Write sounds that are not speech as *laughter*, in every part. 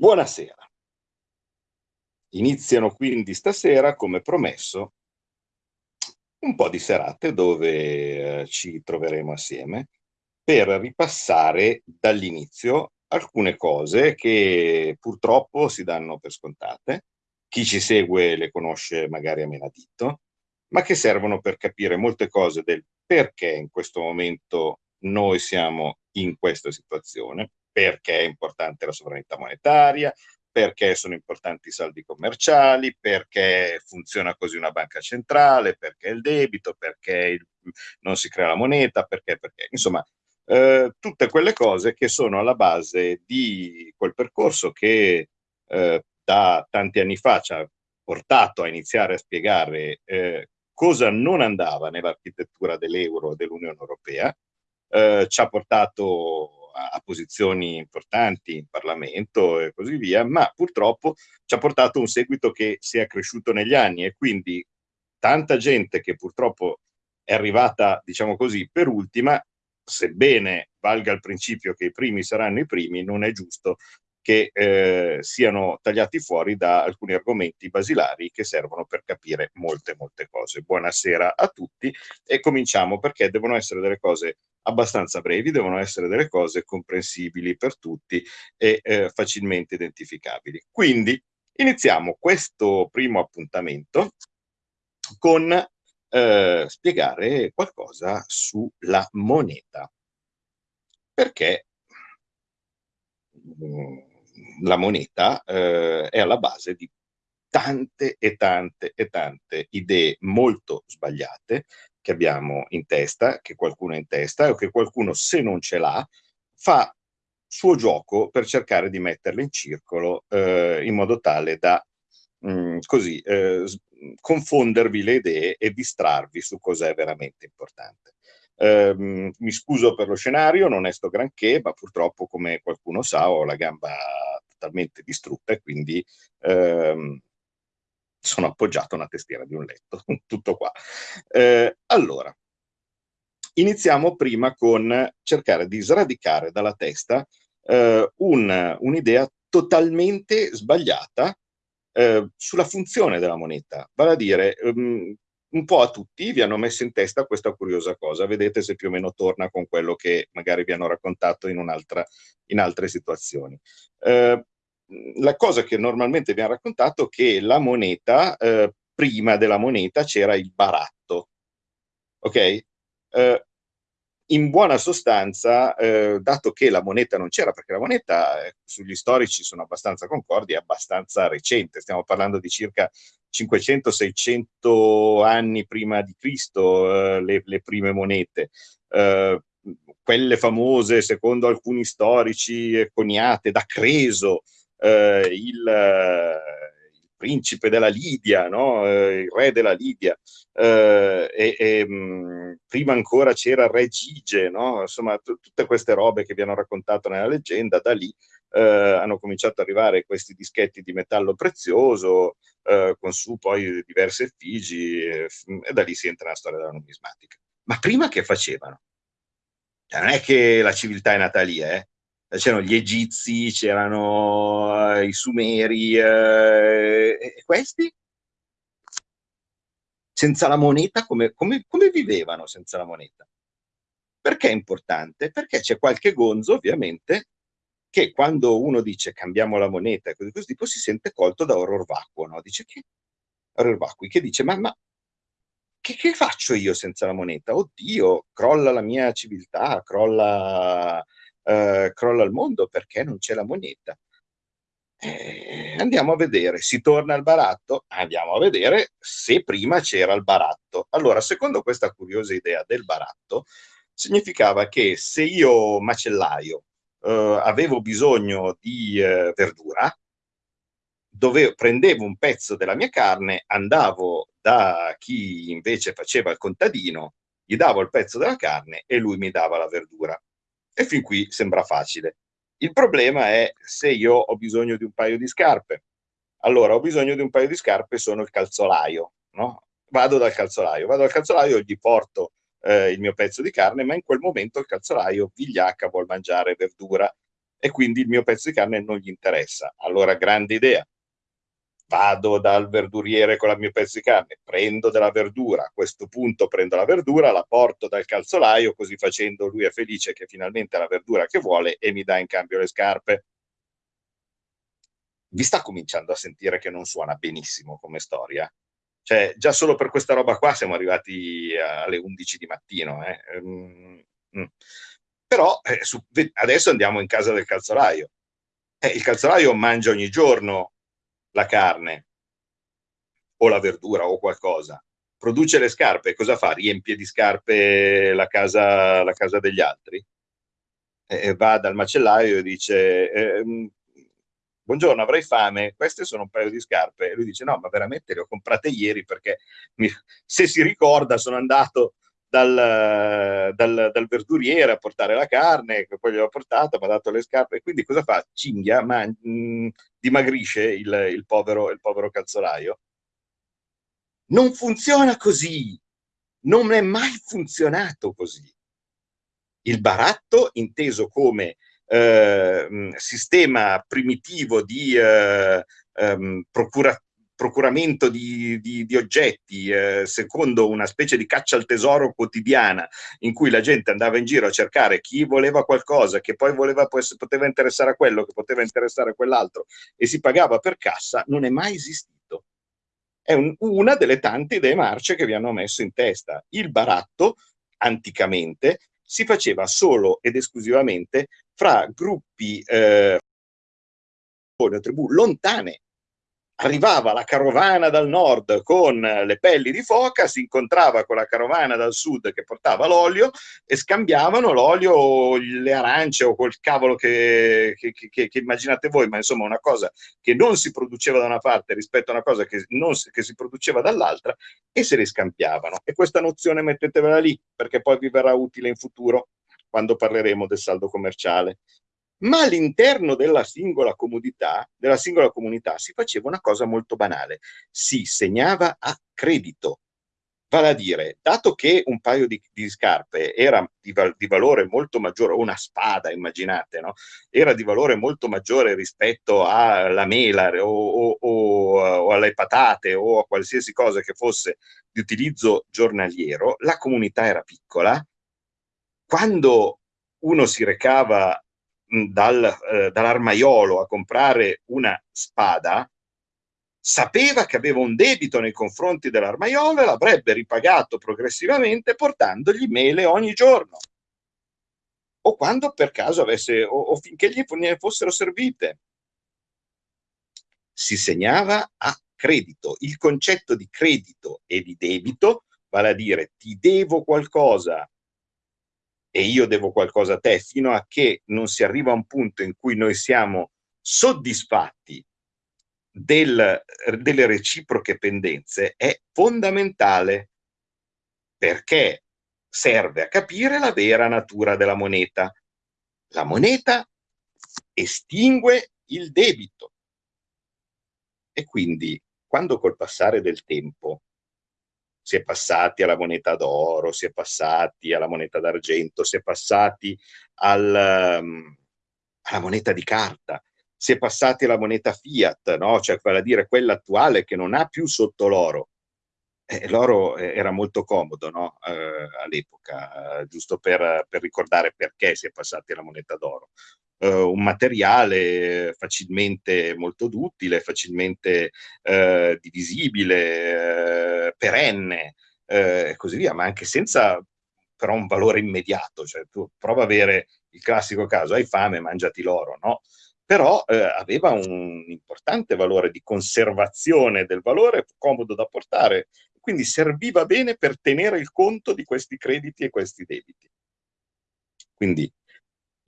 Buonasera. Iniziano quindi stasera, come promesso, un po' di serate dove eh, ci troveremo assieme per ripassare dall'inizio alcune cose che purtroppo si danno per scontate. Chi ci segue le conosce magari a menadito, ma che servono per capire molte cose del perché in questo momento noi siamo in questa situazione, perché è importante la sovranità monetaria, perché sono importanti i saldi commerciali, perché funziona così una banca centrale, perché il debito, perché il, non si crea la moneta, perché, perché. Insomma, eh, tutte quelle cose che sono alla base di quel percorso che eh, da tanti anni fa ci ha portato a iniziare a spiegare eh, cosa non andava nell'architettura dell'euro e dell'Unione Europea, eh, ci ha portato a, posizioni importanti in Parlamento e così via, ma purtroppo ci ha portato un seguito che si è cresciuto negli anni e quindi tanta gente che purtroppo è arrivata, diciamo così, per ultima, sebbene valga il principio che i primi saranno i primi, non è giusto che eh, siano tagliati fuori da alcuni argomenti basilari che servono per capire molte, molte cose. Buonasera a tutti e cominciamo perché devono essere delle cose abbastanza brevi, devono essere delle cose comprensibili per tutti e eh, facilmente identificabili. Quindi iniziamo questo primo appuntamento con eh, spiegare qualcosa sulla moneta. Perché mm, la moneta eh, è alla base di tante e tante e tante idee molto sbagliate che abbiamo in testa, che qualcuno ha in testa o che qualcuno se non ce l'ha fa suo gioco per cercare di metterle in circolo eh, in modo tale da mh, mm, così eh, confondervi le idee e distrarvi su cos'è veramente importante. Eh, mi scuso per lo scenario, non è sto granché, ma purtroppo come qualcuno sa ho la gamba totalmente distrutta e quindi ehm, sono appoggiato a una tastiera di un letto, *laughs* tutto qua. Eh, allora, iniziamo prima con cercare di sradicare dalla testa eh, un'idea un totalmente sbagliata eh, sulla funzione della moneta, vale a dire um, un po' a tutti vi hanno messo in testa questa curiosa cosa, vedete se più o meno torna con quello che magari vi hanno raccontato in, in altre situazioni. Eh, la cosa che normalmente vi hanno raccontato è che la moneta, eh, prima della moneta c'era il baratto, ok? Eh, in buona sostanza, eh, dato che la moneta non c'era, perché la moneta eh, sugli storici sono abbastanza concordi, è abbastanza recente, stiamo parlando di circa 500-600 anni prima di Cristo, eh, le, le, prime monete. Eh, quelle famose, secondo alcuni storici, coniate da Creso, eh, il, principe della Lidia, no? eh, il re della Lidia, eh, e, e mh, mm, prima ancora c'era il re Gige, no? insomma tutte queste robe che vi hanno raccontato nella leggenda, da lì eh, hanno cominciato ad arrivare questi dischetti di metallo prezioso, eh, con su poi diverse effigi, e, e da lì si entra nella storia della numismatica. Ma prima che facevano? Non è che la civiltà è nata lì, eh? C'erano gli egizi, c'erano uh, i sumeri, uh, e questi? Senza la moneta, come, come, come vivevano senza la moneta? Perché è importante? Perché c'è qualche gonzo, ovviamente, che quando uno dice cambiamo la moneta e così, così tipo si sente colto da orror vacuo, no? Dice che orror vacui, che dice ma, ma che, che, faccio io senza la moneta? Oddio, crolla la mia civiltà, crolla eh, crolla il mondo perché non c'è la moneta. Eh, andiamo a vedere, si torna al baratto? Andiamo a vedere se prima c'era il baratto. Allora, secondo questa curiosa idea del baratto, significava che se io macellaio eh, avevo bisogno di eh, verdura, dove prendevo un pezzo della mia carne, andavo da chi invece faceva il contadino, gli davo il pezzo della carne e lui mi dava la verdura. E fin qui sembra facile. Il problema è se io ho bisogno di un paio di scarpe. Allora, ho bisogno di un paio di scarpe, sono il calzolaio, no? Vado dal calzolaio, vado dal calzolaio, gli porto eh, il mio pezzo di carne, ma in quel momento il calzolaio vigliacca, vuol mangiare verdura. e quindi il mio pezzo di carne non gli interessa. Allora, grande idea. Vado dal verduriere con il mio pezzo di carne, prendo della verdura, a questo punto prendo la verdura, la porto dal calzolaio, così facendo lui è felice che finalmente ha la verdura che vuole e mi dà in cambio le scarpe. Vi sta cominciando a sentire che non suona benissimo come storia? Cioè, già solo per questa roba qua siamo arrivati alle 11 di mattino. Eh? Mm, mm. Però eh, su, adesso andiamo in casa del calzolaio. Eh, il calzolaio mangia ogni giorno la carne o la verdura o qualcosa. Produce le scarpe, cosa fa? Riempie di scarpe la casa, la casa degli altri? Eh, va dal macellaio e dice ehm, buongiorno, avrei fame, queste sono un paio di scarpe. E lui dice, no, ma veramente le ho comprate ieri perché mi, se si ricorda sono andato dal, dal, dal, verduriere a portare la carne, che poi gliel'ho portata, mi ha dato le scarpe, e quindi cosa fa? Cinghia, ma, mh, mm, dimagrisce il, il, povero, il povero calzolaio. Non funziona così, non è mai funzionato così. Il baratto, inteso come eh, sistema primitivo di eh, ehm, procura, procuramento di, di, di oggetti eh, secondo una specie di caccia al tesoro quotidiana in cui la gente andava in giro a cercare chi voleva qualcosa che poi voleva, poteva interessare a quello, che poteva interessare a quell'altro e si pagava per cassa, non è mai esistito. È un, una delle tante idee marce che vi hanno messo in testa. Il baratto, anticamente, si faceva solo ed esclusivamente fra gruppi eh, tribù lontane arrivava la carovana dal nord con le pelli di foca, si incontrava con la carovana dal sud che portava l'olio e scambiavano l'olio, le arance o quel cavolo che, che, che, che, immaginate voi, ma insomma una cosa che non si produceva da una parte rispetto a una cosa che, che si produceva dall'altra e se le scambiavano. E questa nozione mettetevela lì perché poi vi verrà utile in futuro quando parleremo del saldo commerciale ma all'interno della singola comunità, della singola comunità si faceva una cosa molto banale, si segnava a credito. Vale a dire, dato che un paio di, di scarpe era di, val, di, valore molto maggiore, una spada, immaginate, no? era di valore molto maggiore rispetto alla mela o, o, o, o alle patate o a qualsiasi cosa che fosse di utilizzo giornaliero, la comunità era piccola, quando uno si recava dal, eh, dall'armaiolo a comprare una spada, sapeva che aveva un debito nei confronti dell'armaiolo e l'avrebbe ripagato progressivamente portandogli mele ogni giorno. O quando per caso avesse, o, o finché gli ne fossero servite. Si segnava a credito. Il concetto di credito e di debito, vale a dire ti devo qualcosa e io devo qualcosa a te, fino a che non si arriva a un punto in cui noi siamo soddisfatti del, delle reciproche pendenze, è fondamentale perché serve a capire la vera natura della moneta. La moneta estingue il debito. E quindi, quando col passare del tempo si è passati alla moneta d'oro, si è passati alla moneta d'argento, si è passati al, um, alla moneta di carta, si è passati alla moneta fiat, no? cioè vale a dire quella attuale che non ha più sotto l'oro. Eh, l'oro era molto comodo no? eh, all'epoca, eh, giusto per, per, ricordare perché si è passati alla moneta d'oro eh, un materiale facilmente molto duttile, facilmente eh, divisibile, eh, perenne eh, e così via, ma anche senza però un valore immediato, cioè tu prova a avere il classico caso, hai fame, mangiati l'oro, no? Però eh, aveva un importante valore di conservazione del valore, comodo da portare, quindi serviva bene per tenere il conto di questi crediti e questi debiti. Quindi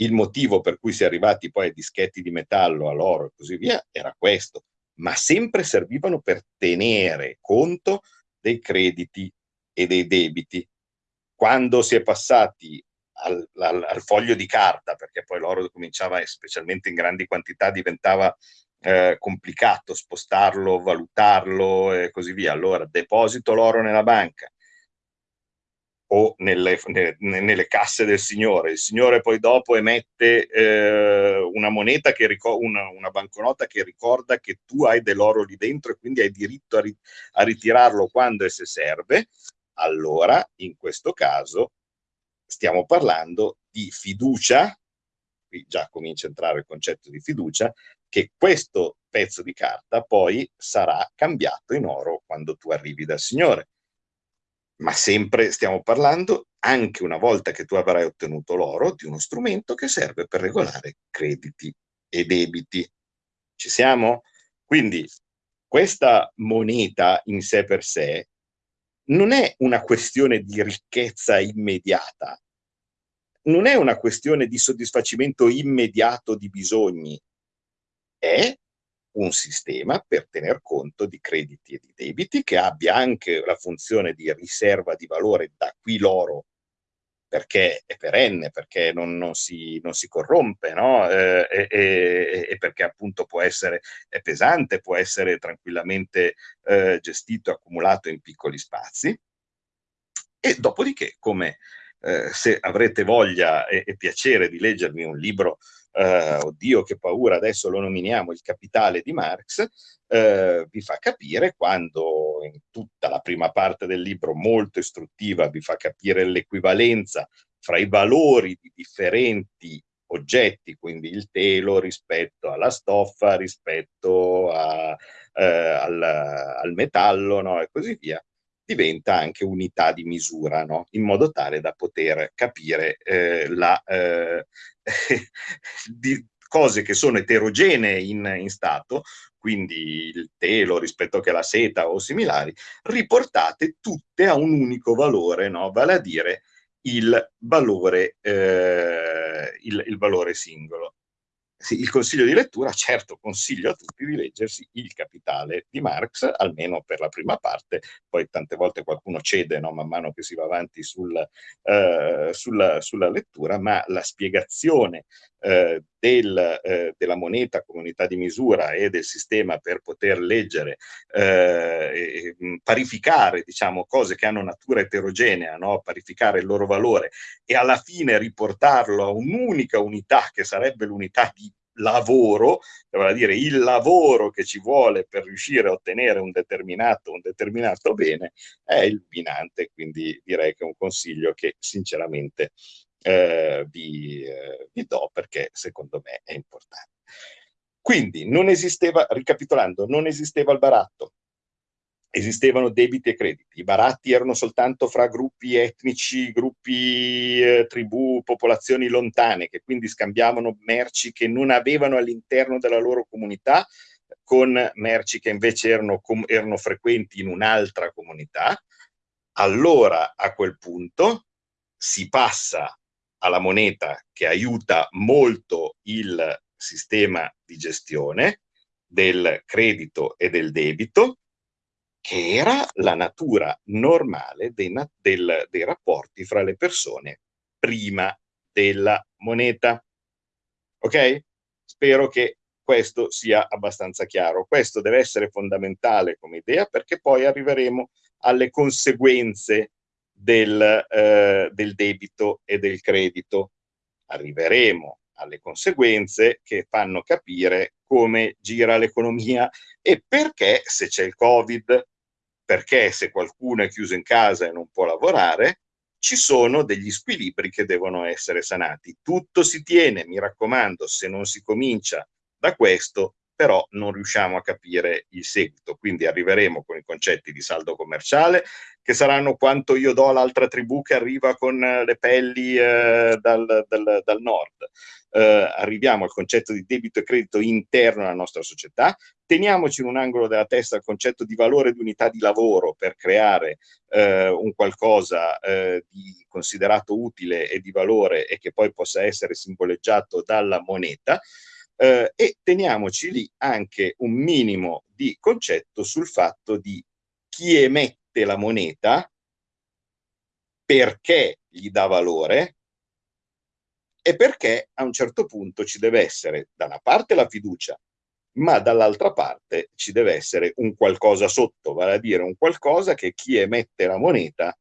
il motivo per cui si è arrivati poi ai dischetti di metallo, all'oro e così via, era questo, ma sempre servivano per tenere conto dei crediti e dei debiti. Quando si è passati al, al, al foglio di carta, perché poi l'oro cominciava, specialmente in grandi quantità, diventava eh, complicato spostarlo, valutarlo e così via. Allora deposito l'oro nella banca, o nelle, ne, nelle, casse del signore. Il signore poi dopo emette eh, una moneta, che una, una, banconota che ricorda che tu hai dell'oro lì dentro e quindi hai diritto a, ri a ritirarlo quando e se serve, allora in questo caso stiamo parlando di fiducia, qui già comincia a entrare il concetto di fiducia, che questo pezzo di carta poi sarà cambiato in oro quando tu arrivi dal Signore ma sempre stiamo parlando, anche una volta che tu avrai ottenuto l'oro, di uno strumento che serve per regolare crediti e debiti. Ci siamo? Quindi questa moneta in sé per sé non è una questione di ricchezza immediata, non è una questione di soddisfacimento immediato di bisogni, è un sistema per tener conto di crediti e di debiti che abbia anche la funzione di riserva di valore, da qui l'oro, perché è perenne, perché non, non, si, non si, corrompe, no? eh, e, e, perché appunto può essere pesante, può essere tranquillamente eh, gestito, accumulato in piccoli spazi. E dopodiché, come eh, se avrete voglia e, e piacere di leggermi un libro eh, oddio che paura, adesso lo nominiamo il capitale di Marx, eh, vi fa capire quando in tutta la prima parte del libro molto istruttiva vi fa capire l'equivalenza fra i valori di differenti oggetti, quindi il telo rispetto alla stoffa, rispetto a, eh, al, al, metallo no? e così via, diventa anche unità di misura, no? in modo tale da poter capire eh, la, eh, *laughs* di cose che sono eterogenee in, in stato, quindi il telo rispetto che la seta o similari, riportate tutte a un unico valore, no? vale a dire il valore, eh, il, il valore singolo sì, il consiglio di lettura, certo consiglio a tutti di leggersi Il Capitale di Marx, almeno per la prima parte, poi tante volte qualcuno cede no, man mano che si va avanti sul, eh, sulla, sulla, lettura, ma la spiegazione eh, del, eh, della moneta comunità di misura e del sistema per poter leggere, eh, parificare diciamo, cose che hanno natura eterogenea, no? parificare il loro valore e alla fine riportarlo a un'unica unità che sarebbe l'unità di lavoro, vale dire il lavoro che ci vuole per riuscire a ottenere un determinato, un determinato bene, è illuminante, quindi direi che è un consiglio che sinceramente eh, vi, eh, vi do perché secondo me è importante. Quindi non esisteva, ricapitolando, non esisteva il baratto, esistevano debiti e crediti. I baratti erano soltanto fra gruppi etnici, gruppi eh, tribù, popolazioni lontane, che quindi scambiavano merci che non avevano all'interno della loro comunità con merci che invece erano, erano frequenti in un'altra comunità. Allora, a quel punto, si passa alla moneta che aiuta molto il sistema di gestione del credito e del debito, che era la natura normale dei, del, dei rapporti fra le persone prima della moneta. Ok? Spero che questo sia abbastanza chiaro. Questo deve essere fondamentale come idea perché poi arriveremo alle conseguenze del, eh, del debito e del credito. Arriveremo alle conseguenze che fanno capire come gira l'economia e perché se c'è il Covid, perché se qualcuno è chiuso in casa e non può lavorare, ci sono degli squilibri che devono essere sanati. Tutto si tiene, mi raccomando, se non si comincia da questo, però non riusciamo a capire il seguito. Quindi arriveremo con i concetti di saldo commerciale, che saranno quanto io do all'altra tribù che arriva con eh, le pelli eh, dal, dal, dal, nord. Eh, arriviamo al concetto di debito e credito interno alla nostra società, teniamoci in un angolo della testa il concetto di valore di unità di lavoro per creare eh, un qualcosa eh, di considerato utile e di valore e che poi possa essere simboleggiato dalla moneta, eh, e teniamoci lì anche un minimo di concetto sul fatto di chi emette emette la moneta perché gli dà valore e perché a un certo punto ci deve essere da una parte la fiducia, ma dall'altra parte ci deve essere un qualcosa sotto, vale a dire un qualcosa che chi emette la moneta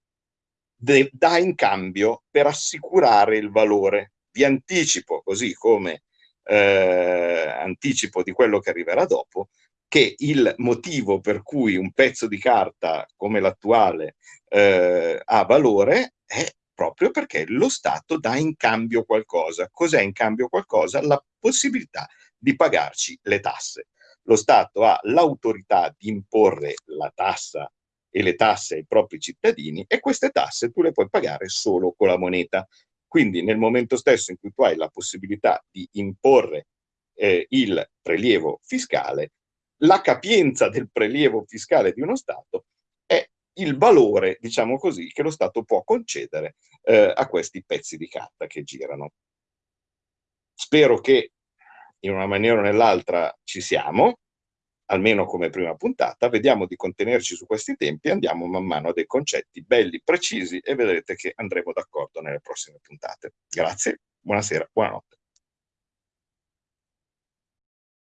dà in cambio per assicurare il valore. Vi anticipo, così come eh, anticipo di quello che arriverà dopo, che il motivo per cui un pezzo di carta come l'attuale eh, ha valore è proprio perché lo Stato dà in cambio qualcosa. Cos'è in cambio qualcosa? La possibilità di pagarci le tasse. Lo Stato ha l'autorità di imporre la tassa e le tasse ai propri cittadini e queste tasse tu le puoi pagare solo con la moneta. Quindi nel momento stesso in cui tu hai la possibilità di imporre eh, il prelievo fiscale, la capienza del prelievo fiscale di uno Stato è il valore, diciamo così, che lo Stato può concedere eh, a questi pezzi di carta che girano. Spero che in una maniera o nell'altra ci siamo, almeno come prima puntata, vediamo di contenerci su questi tempi, andiamo man mano a dei concetti belli, precisi e vedrete che andremo d'accordo nelle prossime puntate. Grazie, buonasera, buonanotte.